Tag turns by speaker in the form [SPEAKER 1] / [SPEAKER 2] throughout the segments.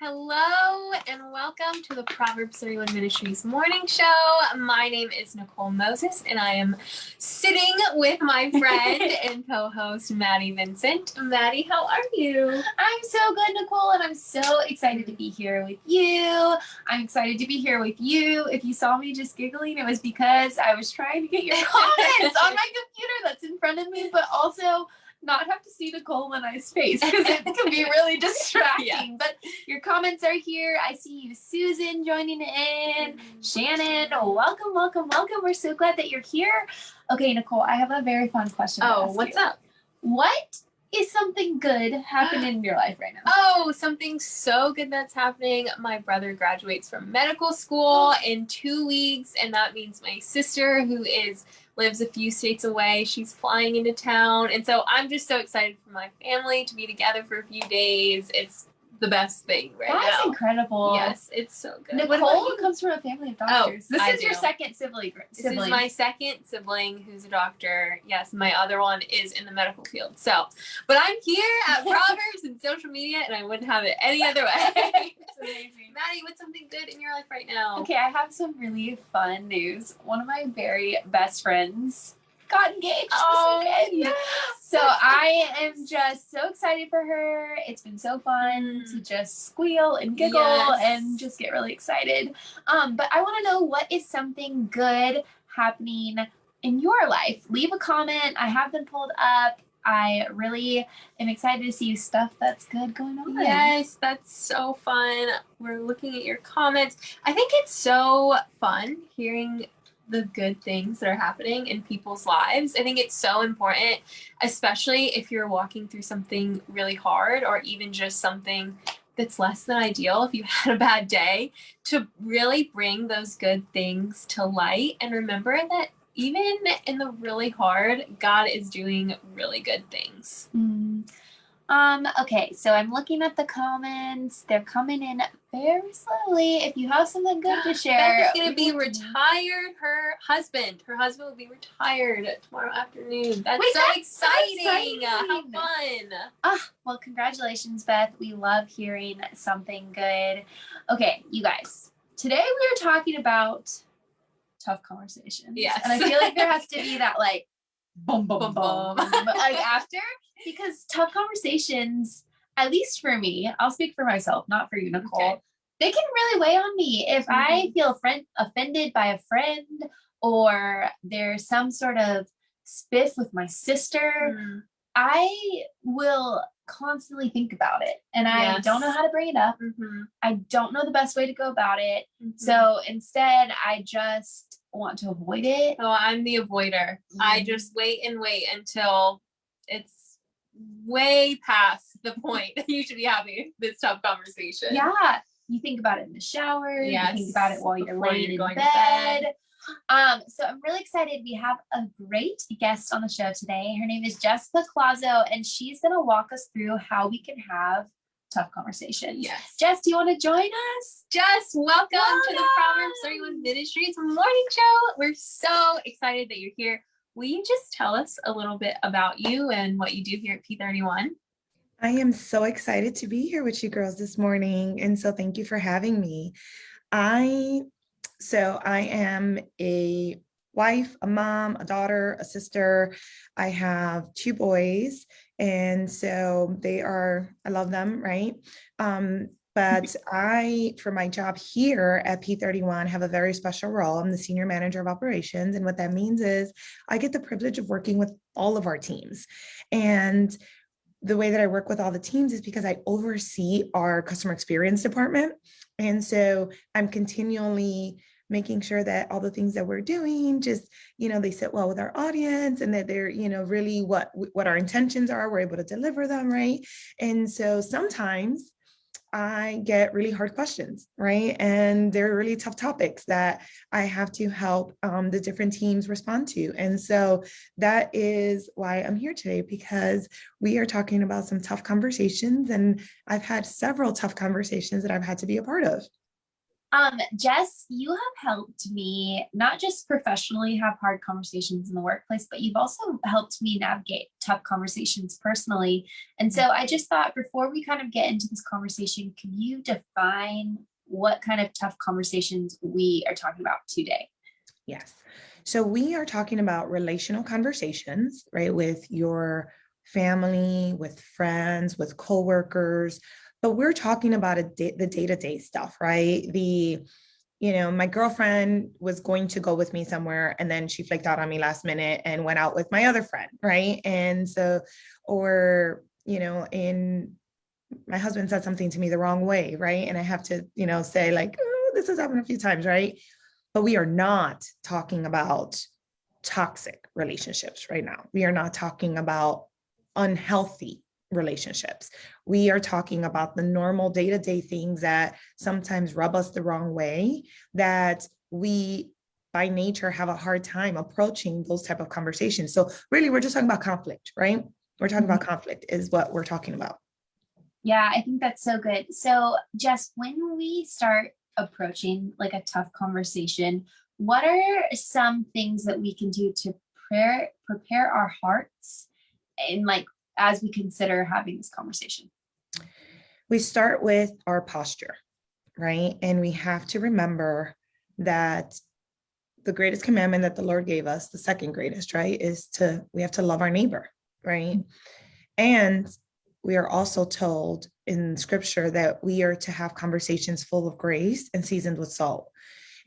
[SPEAKER 1] Hello and welcome to the Proverbs 31 Ministries morning show. My name is Nicole Moses and I am sitting with my friend and co-host Maddie Vincent. Maddie, how are you?
[SPEAKER 2] I'm so good, Nicole, and I'm so excited to be here with you. I'm excited to be here with you. If you saw me just giggling, it was because I was trying to get your comments on my computer that's in front of me, but also not have to see Nicole and I's face because it can be really distracting. Yeah. But your comments are here. I see you, Susan, joining in. Shannon, welcome, welcome, welcome. We're so glad that you're here. Okay, Nicole, I have a very fun question.
[SPEAKER 1] Oh, what's
[SPEAKER 2] you.
[SPEAKER 1] up?
[SPEAKER 2] What is something good happening in your life right now?
[SPEAKER 1] Oh, something so good that's happening. My brother graduates from medical school in two weeks, and that means my sister, who is lives a few states away. She's flying into town. And so I'm just so excited for my family to be together for a few days. It's the best thing right
[SPEAKER 2] That's
[SPEAKER 1] now.
[SPEAKER 2] That's incredible.
[SPEAKER 1] Yes, it's so good.
[SPEAKER 2] Nicole comes from a family of oh, doctors.
[SPEAKER 1] Oh, this
[SPEAKER 2] I
[SPEAKER 1] is
[SPEAKER 2] do. your second sibling.
[SPEAKER 1] This is my second sibling who's a doctor. Yes, my other one is in the medical field. So, but I'm here at Proverbs and social media, and I wouldn't have it any other way. it's amazing. Maddie, what's something good in your life right now?
[SPEAKER 2] Okay, I have some really fun news. One of my very best friends got engaged. Oh, yes. So I am just so excited for her. It's been so fun mm. to just squeal and giggle yes. and just get really excited. Um, but I want to know what is something good happening in your life. Leave a comment. I have them pulled up. I really am excited to see stuff that's good going on.
[SPEAKER 1] Yes, that's so fun. We're looking at your comments. I think it's so fun hearing the good things that are happening in people's lives. I think it's so important, especially if you're walking through something really hard or even just something that's less than ideal if you had a bad day, to really bring those good things to light and remember that even in the really hard, God is doing really good things.
[SPEAKER 2] Mm. Um, okay, so I'm looking at the comments. They're coming in very slowly. If you have something good to share.
[SPEAKER 1] Beth is gonna be retired. Her husband, her husband will be retired tomorrow afternoon. That's Wait, so that's exciting. So exciting. How fun.
[SPEAKER 2] Ah, well, congratulations, Beth. We love hearing something good. Okay, you guys. Today we are talking about tough conversations.
[SPEAKER 1] Yes.
[SPEAKER 2] And I feel like there has to be that like boom, boom, boom, boom, like after because tough conversations, at least for me, I'll speak for myself, not for you, Nicole. Okay. They can really weigh on me if mm -hmm. I mm-hmm. feel friend offended by a friend or there's some sort of spiff with my sister. Mm. I will constantly think about it and yes. I don't know how to bring it up. Mm -hmm. I don't know the best way to go about it. Mm -hmm. So instead, I just want to avoid it.
[SPEAKER 1] Oh, I'm the avoider. I mm-hmm. just wait and wait until it's way past the point that you should be having this tough conversation.
[SPEAKER 2] Yeah. You think about it in the shower. Yes. You think about it while you're laying you're in bed. bed. Um, so I'm really excited. We have a great guest on the show today. Her name is Jessica Clazo, and she's going to walk us through how we can have tough conversation.
[SPEAKER 1] Yes.
[SPEAKER 2] Jess, do you want to join us?
[SPEAKER 1] Jess, welcome, welcome to the Proverbs 31 Ministries morning show. We're so excited that you're here will you just tell us a little bit about you and what you do here at P31?
[SPEAKER 3] I am so excited to be here with you girls this morning. And so thank you for having me. I, so I am a wife, a mom, a daughter, a sister. I have two boys. And so they are, I love them, right? Um, but I, for my job here at P31, have a very special role. I'm the senior manager of operations. And what that means is I get the privilege of working with all of our teams. And the way that I work with all the teams is because I oversee our customer experience department. And so I'm continually making sure that all the things that we're doing just you know they sit well with our audience and that they're you know really what what our intentions are we're able to deliver them right and so sometimes I get really hard questions, right? And they're really tough topics that I have to help um, the different teams respond to. And so that is why I'm here today, because we are talking about some tough conversations and I've had several tough conversations that I've had to be a part of.
[SPEAKER 2] Um, Jess, you have helped me not just professionally have hard conversations in the workplace, but you've also helped me navigate tough conversations personally. And so I just thought before we kind of get into this conversation, can you define what kind of tough conversations we are talking about today?
[SPEAKER 3] Yes. So we are talking about relational conversations, right, with your family, with friends, with coworkers, but we're talking about a day, the day-to-day stuff, right? The, you know, my girlfriend was going to go with me somewhere and then she flaked out on me last minute and went out with my other friend, right? And so, or, you know, in my husband said something to me the wrong way, right? And I have to, you know, say like, oh, this has happened a few times, right? But we are not talking about toxic relationships right now. We are not talking about unhealthy relationships. We are talking about the normal day-to-day -day things that sometimes rub us the wrong way that we by nature have a hard time approaching those type of conversations. So really we're just talking about conflict, right? We're talking about mm-hmm. conflict is what we're talking about.
[SPEAKER 2] Yeah, I think that's so good. So Jess, when we start approaching like a tough conversation, what are some things that we can do to prepare prepare our hearts and like as we consider having this conversation?
[SPEAKER 3] We start with our posture, right? And we have to remember that the greatest commandment that the Lord gave us, the second greatest, right, is to, we have to love our neighbor, right? And we are also told in scripture that we are to have conversations full of grace and seasoned with salt.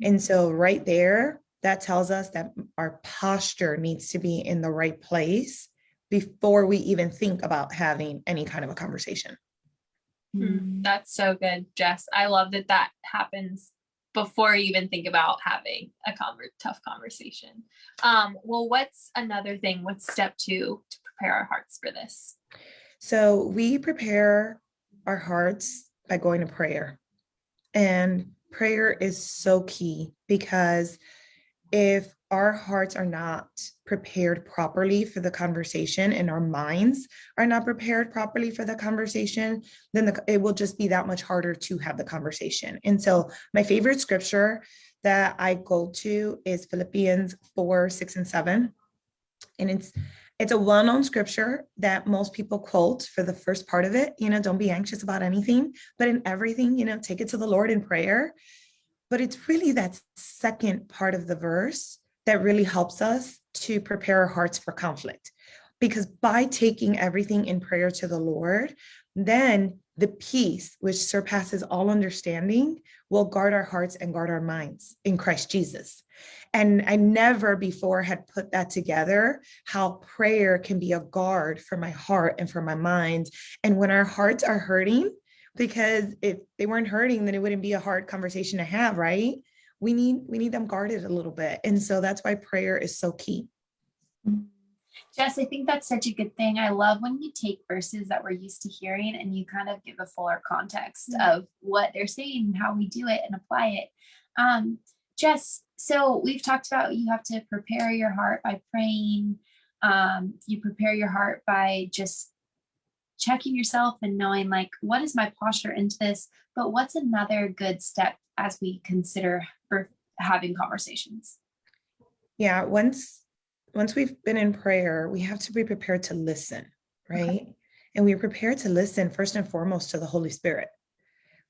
[SPEAKER 3] And so right there, that tells us that our posture needs to be in the right place before we even think about having any kind of a conversation.
[SPEAKER 1] Mm, that's so good, Jess. I love that that happens before you even think about having a conver tough conversation. Um, well, what's another thing? What's step two to prepare our hearts for this?
[SPEAKER 3] So we prepare our hearts by going to prayer. And prayer is so key because if our hearts are not prepared properly for the conversation and our minds are not prepared properly for the conversation, then the, it will just be that much harder to have the conversation. And so my favorite scripture that I go to is Philippians 4, 6, and 7. And it's it's a well-known scripture that most people quote for the first part of it, you know, don't be anxious about anything, but in everything, you know, take it to the Lord in prayer. But it's really that second part of the verse that really helps us to prepare our hearts for conflict. Because by taking everything in prayer to the Lord, then the peace which surpasses all understanding will guard our hearts and guard our minds in Christ Jesus. And I never before had put that together, how prayer can be a guard for my heart and for my mind. And when our hearts are hurting, because if they weren't hurting, then it wouldn't be a hard conversation to have, right? We need we need them guarded a little bit. And so that's why prayer is so key.
[SPEAKER 2] Jess, I think that's such a good thing. I love when you take verses that we're used to hearing and you kind of give a fuller context mm -hmm. of what they're saying and how we do it and apply it. Um, Jess, so we've talked about you have to prepare your heart by praying. Um, you prepare your heart by just checking yourself and knowing like, what is my posture into this? But what's another good step as we consider having conversations.
[SPEAKER 3] Yeah, once once we've been in prayer, we have to be prepared to listen, right? Okay. And we're prepared to listen first and foremost to the Holy Spirit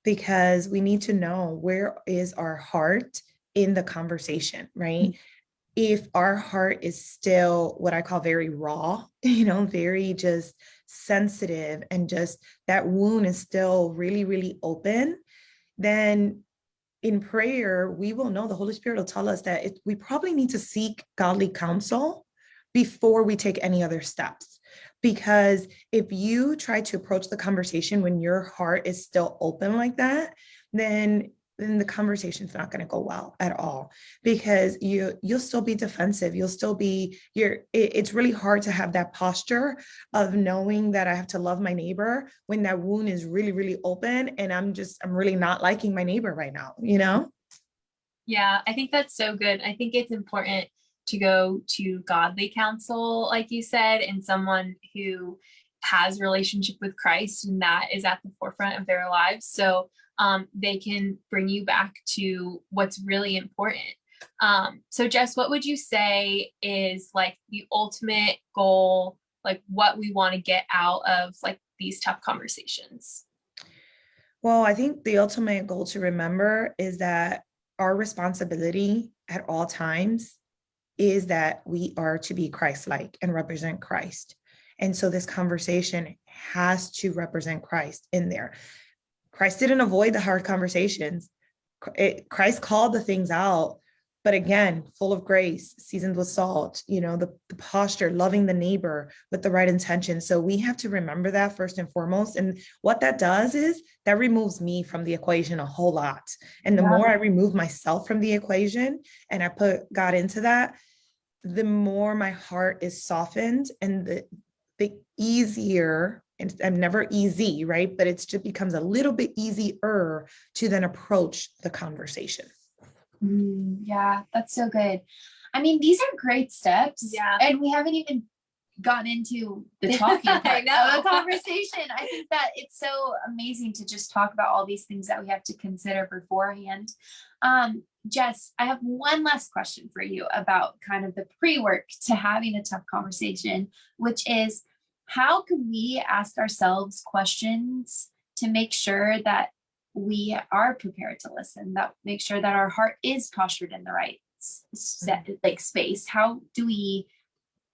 [SPEAKER 3] because we need to know where is our heart in the conversation, right? Mm -hmm. If our heart is still what I call very raw, you know, very just sensitive and just that wound is still really, really open, then in prayer, we will know the Holy Spirit will tell us that it, we probably need to seek godly counsel before we take any other steps. Because if you try to approach the conversation when your heart is still open like that, then then the conversation's not going to go well at all because you you'll still be defensive. You'll still be you're it, it's really hard to have that posture of knowing that i have to love my neighbor when that wound is really really open and i'm just i'm really not liking my neighbor right now you know?
[SPEAKER 1] Yeah i think that's so good. I think it's important to go to godly counsel like you said and someone who has relationship with Christ and that is at the forefront of their lives. So um, they can bring you back to what's really important. Um, so Jess, what would you say is like the ultimate goal, like what we want to get out of like these tough conversations?
[SPEAKER 3] Well, I think the ultimate goal to remember is that our responsibility at all times is that we are to be Christ-like and represent Christ. And so this conversation has to represent Christ in there. Christ didn't avoid the hard conversations. It, Christ called the things out, but again, full of grace, seasoned with salt, you know, the, the posture, loving the neighbor with the right intention. So we have to remember that first and foremost. And what that does is that removes me from the equation a whole lot. And the yeah. more I remove myself from the equation and I put God into that, the more my heart is softened and the, the easier and I'm never easy, right? But it just becomes a little bit easier to then approach the conversation.
[SPEAKER 2] Mm, yeah, that's so good. I mean, these are great steps.
[SPEAKER 1] Yeah.
[SPEAKER 2] And we haven't even gotten into the talking part of the conversation. I think that it's so amazing to just talk about all these things that we have to consider beforehand. Um, Jess, I have one last question for you about kind of the pre-work to having a tough conversation, which is how can we ask ourselves questions to make sure that we are prepared to listen, that make sure that our heart is postured in the right set, mm-hmm. like space? How do we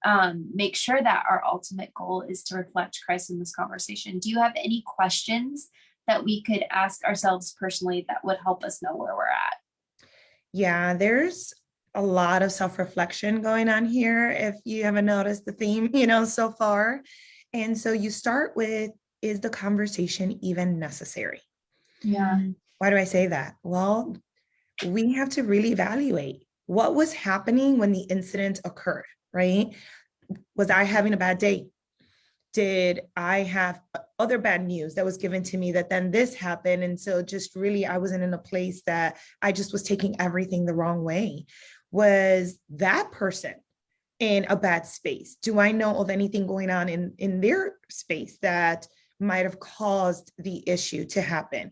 [SPEAKER 2] um, make sure that our ultimate goal is to reflect Christ in this conversation? Do you have any questions that we could ask ourselves personally that would help us know where we're at?
[SPEAKER 3] Yeah, there's a lot of self-reflection going on here if you haven't noticed the theme you know so far. And so you start with is the conversation even necessary?
[SPEAKER 2] Yeah.
[SPEAKER 3] Why do i say that? Well we have to really evaluate what was happening when the incident occurred right? Was i having a bad day? Did I have other bad news that was given to me that then this happened? And so just really, I wasn't in a place that I just was taking everything the wrong way. Was that person in a bad space? Do I know of anything going on in, in their space that might have caused the issue to happen?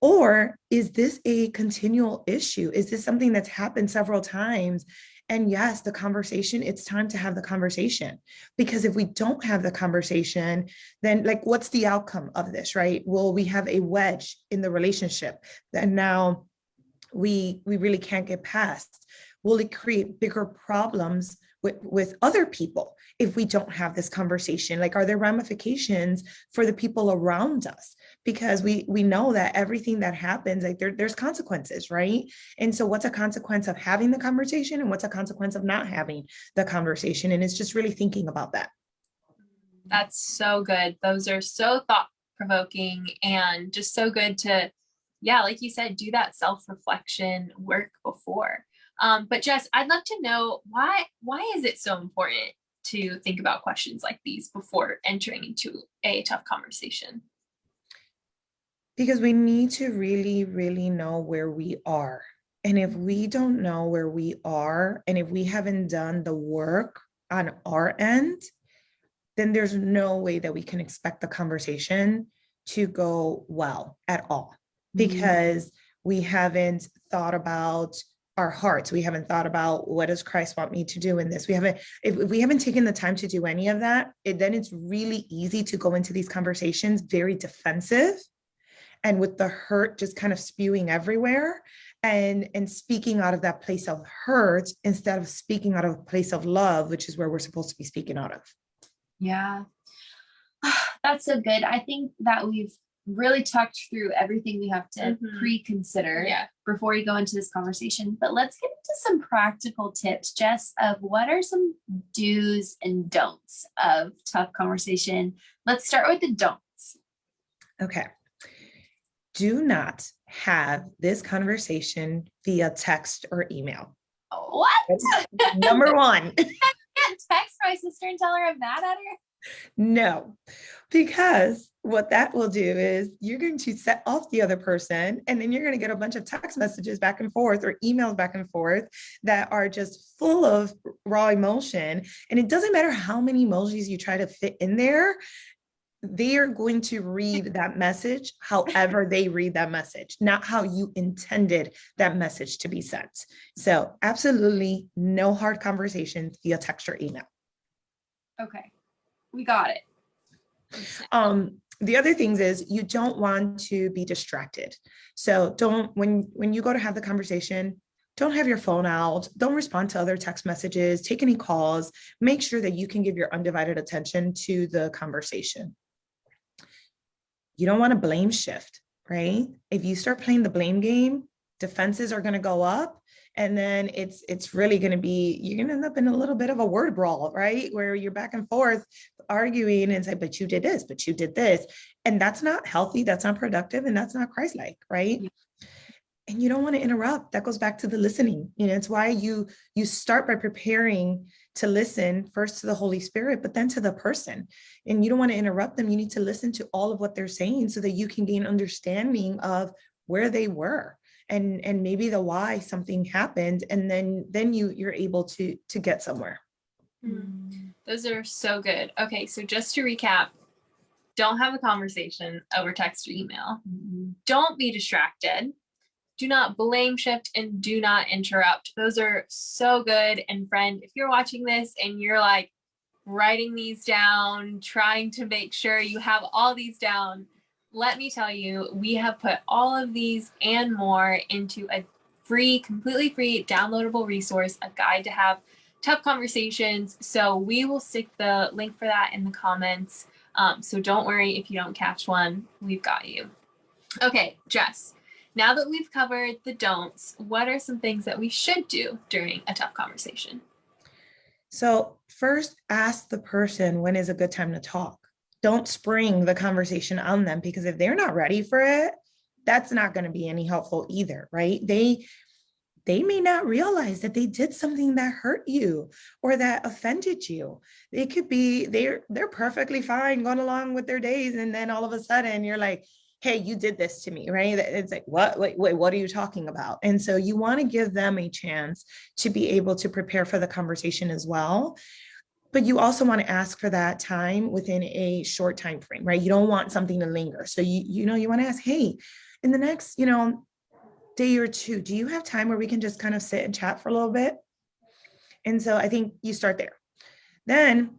[SPEAKER 3] Or is this a continual issue? Is this something that's happened several times and yes, the conversation, it's time to have the conversation. Because if we don't have the conversation, then like, what's the outcome of this, right? Will we have a wedge in the relationship that now we, we really can't get past? Will it create bigger problems with, with other people if we don't have this conversation? Like, are there ramifications for the people around us? Because we we know that everything that happens, like there, there's consequences, right? And so what's a consequence of having the conversation and what's a consequence of not having the conversation? And it's just really thinking about that.
[SPEAKER 1] That's so good. Those are so thought provoking and just so good to, yeah, like you said, do that self-reflection work before. Um, but Jess, I'd love to know why why is it so important to think about questions like these before entering into a tough conversation?
[SPEAKER 3] Because we need to really, really know where we are. And if we don't know where we are, and if we haven't done the work on our end, then there's no way that we can expect the conversation to go well at all mm-hmm. because mm -hmm. we haven't thought about our hearts. We haven't thought about what does Christ want me to do in this. We haven't, if, we haven't taken the time to do any of that, it, then it's really easy to go into these conversations very defensive and with the hurt just kind of spewing everywhere and, and speaking out of that place of hurt instead of speaking out of a place of love, which is where we're supposed to be speaking out of.
[SPEAKER 2] Yeah, that's so good. I think that we've really talked through everything we have to mm -hmm. pre-consider
[SPEAKER 1] yeah.
[SPEAKER 2] before we go into this conversation. But let's get into some practical tips, Jess, of what are some do's and don'ts of tough conversation. Let's start with the don'ts.
[SPEAKER 3] Okay. Do not have this conversation via text or email.
[SPEAKER 2] What?
[SPEAKER 3] number one.
[SPEAKER 2] can't text my sister and tell her I'm mad at her.
[SPEAKER 3] No, because what that will do is you're going to set off the other person and then you're going to get a bunch of text messages back and forth or emails back and forth that are just full of raw emotion. And it doesn't matter how many emojis you try to fit in there, they are going to read that message however they read that message, not how you intended that message to be sent. So absolutely no hard conversations via text or email.
[SPEAKER 2] Okay, we got it.
[SPEAKER 3] Um, the other things is you don't want to be distracted. So don't, when, when you go to have the conversation, don't have your phone out, don't respond to other text messages, take any calls, make sure that you can give your undivided attention to the conversation. You don't want to blame shift, right? If you start playing the blame game, defenses are going to go up and then it's it's really going to be you're going to end up in a little bit of a word brawl right? Where you're back and forth arguing and say but you did this but you did this. And that's not healthy that's not productive and that's not christ-like right?
[SPEAKER 1] Yeah.
[SPEAKER 3] and you don't want to interrupt. That goes back to the listening. You know it's why you you start by preparing to listen first to the holy spirit but then to the person. And you don't want to interrupt them. You need to listen to all of what they're saying so that you can gain understanding of where they were and and maybe the why something happened and then then you you're able to to get somewhere
[SPEAKER 1] Mm. Those are so good. Okay, so just to recap, don't have a conversation over text or email. Don't be distracted. Do not blame shift and do not interrupt. Those are so good. And friend, if you're watching this and you're like writing these down, trying to make sure you have all these down, let me tell you, we have put all of these and more into a free, completely free, downloadable resource, a guide to have tough conversations. So we will stick the link for that in the comments. Um, so don't worry if you don't catch one, we've got you. Okay, Jess, now that we've covered the don'ts, what are some things that we should do during a tough conversation?
[SPEAKER 3] so first ask the person when is a good time to talk don't spring the conversation on them because if they're not ready for it that's not going to be any helpful either right they they may not realize that they did something that hurt you or that offended you. They could be they're they're perfectly fine going along with their days, and then all of a sudden you're like, "Hey, you did this to me," right? It's like, "What? Wait, wait, what are you talking about?" And so you want to give them a chance to be able to prepare for the conversation as well. But you also want to ask for that time within a short time frame, right? You don't want something to linger. So you you know you want to ask, "Hey, in the next, you know, day or two, do you have time where we can just kind of sit and chat for a little bit? And so I think you start there. Then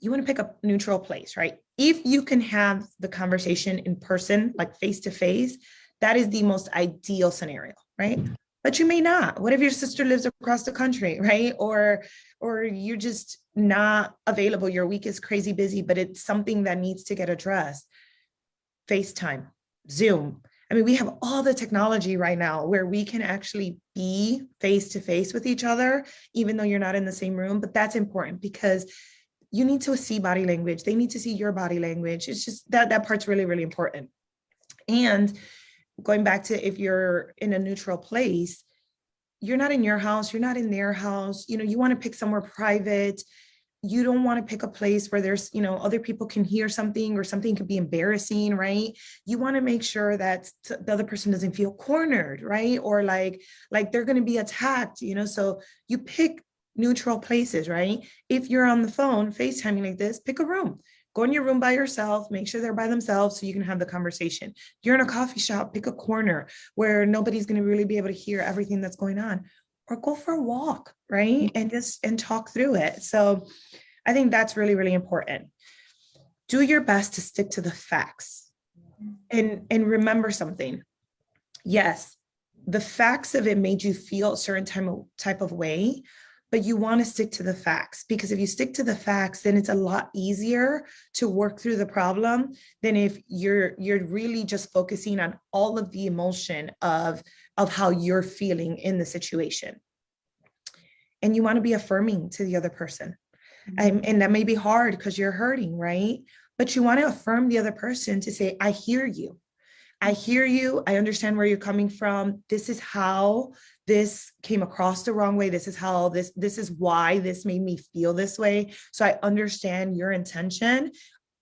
[SPEAKER 3] you want to pick a neutral place, right? If you can have the conversation in person, like face to face, that is the most ideal scenario, right? But you may not. What if your sister lives across the country, right? Or or you're just not available. Your week is crazy busy, but it's something that needs to get addressed. FaceTime, Zoom, I mean, we have all the technology right now where we can actually be face to face with each other, even though you're not in the same room. But that's important because you need to see body language. They need to see your body language. It's just that that part's really, really important. And going back to if you're in a neutral place, you're not in your house, you're not in their house, you know, you want to pick somewhere private. You don't want to pick a place where there's you know other people can hear something or something could be embarrassing right? You want to make sure that the other person doesn't feel cornered right? Or like like they're going to be attacked you know? So you pick neutral places right? If you're on the phone facetiming like this pick a room go in your room by yourself make sure they're by themselves so you can have the conversation you're in a coffee shop pick a corner where nobody's going to really be able to hear everything that's going on or go for a walk right and just and talk through it so I think that's really, really important. Do your best to stick to the facts and, and remember something. Yes, the facts of it made you feel a certain of, type of way, but you want to stick to the facts because if you stick to the facts, then it's a lot easier to work through the problem than if you're you're really just focusing on all of the emotion of, of how you're feeling in the situation. And you want to be affirming to the other person mm-hmm. and, and that may be hard because you're hurting, right? But you want to affirm the other person to say, I hear you. I mm-hmm. hear you. I understand where you're coming from. This is how this came across the wrong way. This is how this, this is why this made me feel this way. So I understand your intention.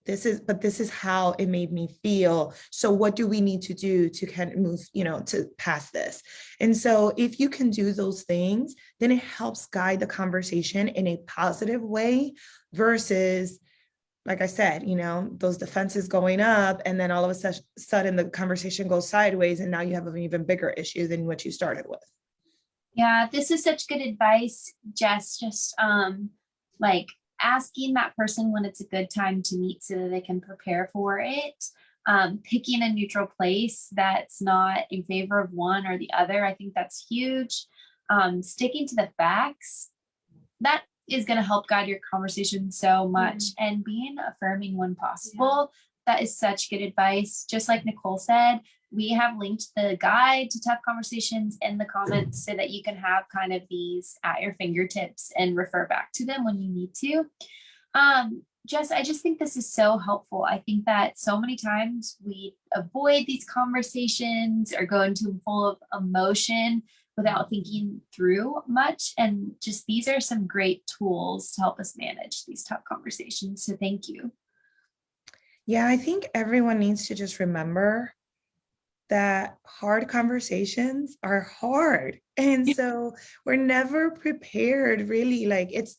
[SPEAKER 3] This is, but this is how it made me feel. So what do we need to do to kind of move, you know, to pass this? And so if you can do those things, then it helps guide the conversation in a positive way versus like I said, you know, those defenses going up and then all of a sudden the conversation goes sideways and now you have an even bigger issue than what you started with.
[SPEAKER 2] Yeah, this is such good advice, Jess. Just um like asking that person when it's a good time to meet so that they can prepare for it. Um, picking a neutral place that's not in favor of one or the other. I think that's huge. Um, sticking to the facts, that is going to help guide your conversation so much and being affirming when possible. That is such good advice. Just like Nicole said, we have linked the guide to tough conversations in the comments so that you can have kind of these at your fingertips and refer back to them when you need to. Um, Jess, I just think this is so helpful. I think that so many times we avoid these conversations or go into them full of emotion without thinking through much. And just these are some great tools to help us manage these tough conversations. So thank you.
[SPEAKER 3] Yeah, I think everyone needs to just remember that hard conversations are hard. And so we're never prepared really like it's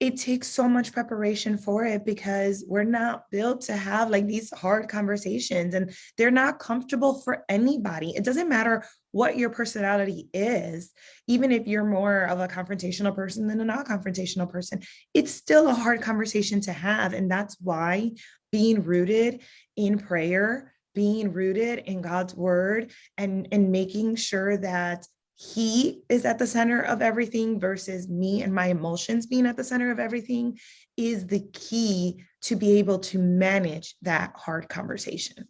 [SPEAKER 3] it takes so much preparation for it because we're not built to have like these hard conversations and they're not comfortable for anybody. It doesn't matter what your personality is, even if you're more of a confrontational person than a non confrontational person, it's still a hard conversation to have. And that's why being rooted in prayer, being rooted in God's word, and, and making sure that he is at the center of everything versus me and my emotions being at the center of everything is the key to be able to manage that hard conversation.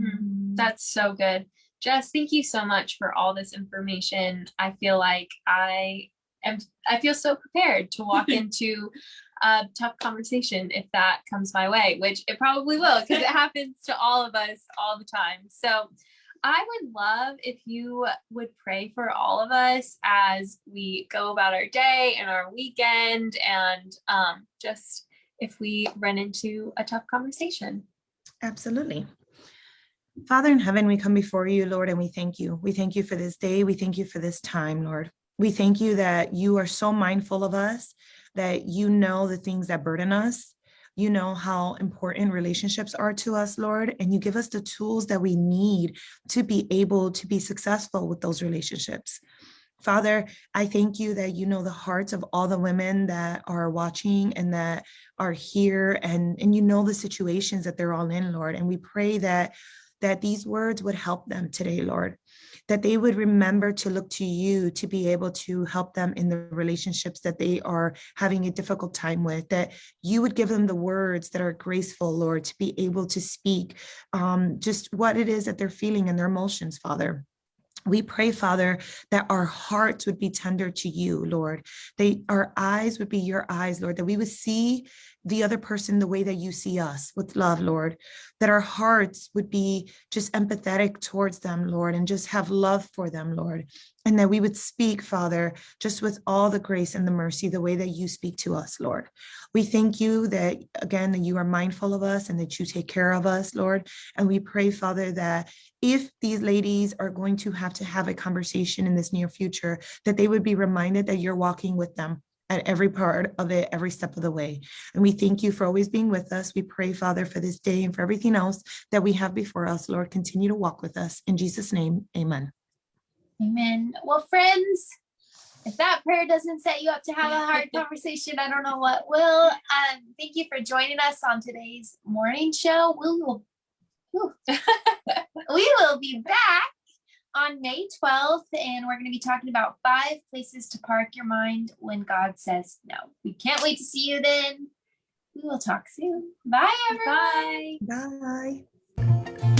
[SPEAKER 1] Mm, that's so good. Jess, thank you so much for all this information. I feel like I am I feel so prepared to walk into a tough conversation if that comes my way, which it probably will because it happens to all of us all the time. So I would love if you would pray for all of us as we go about our day and our weekend and um, just if we run into a tough conversation.
[SPEAKER 3] Absolutely. Father in heaven, we come before you, Lord, and we thank you. We thank you for this day. We thank you for this time, Lord. We thank you that you are so mindful of us, that you know the things that burden us, you know how important relationships are to us, Lord, and you give us the tools that we need to be able to be successful with those relationships. Father, I thank you that you know the hearts of all the women that are watching and that are here and, and you know the situations that they're all in, Lord. And we pray that that these words would help them today, Lord that they would remember to look to you to be able to help them in the relationships that they are having a difficult time with, that you would give them the words that are graceful, Lord, to be able to speak um, just what it is that they're feeling and their emotions, Father. We pray, Father, that our hearts would be tender to you, Lord. They, our eyes would be your eyes, Lord, that we would see the other person the way that you see us with love, Lord, that our hearts would be just empathetic towards them, Lord, and just have love for them, Lord, and that we would speak, Father, just with all the grace and the mercy, the way that you speak to us, Lord. We thank you that, again, that you are mindful of us and that you take care of us, Lord. And we pray, Father, that if these ladies are going to have to have a conversation in this near future, that they would be reminded that you're walking with them at every part of it, every step of the way. And we thank you for always being with us. We pray, Father, for this day and for everything else that we have before us. Lord, continue to walk with us. In Jesus' name, amen.
[SPEAKER 2] Amen. Well, friends, if that prayer doesn't set you up to have a hard conversation, I don't know what will. Um, thank you for joining us on today's morning show. We will, we will be back on May 12th, and we're going to be talking about five places to park your mind when God says no. We can't wait to see you then. We will talk soon. Bye, everyone.
[SPEAKER 1] Bye.
[SPEAKER 3] Bye.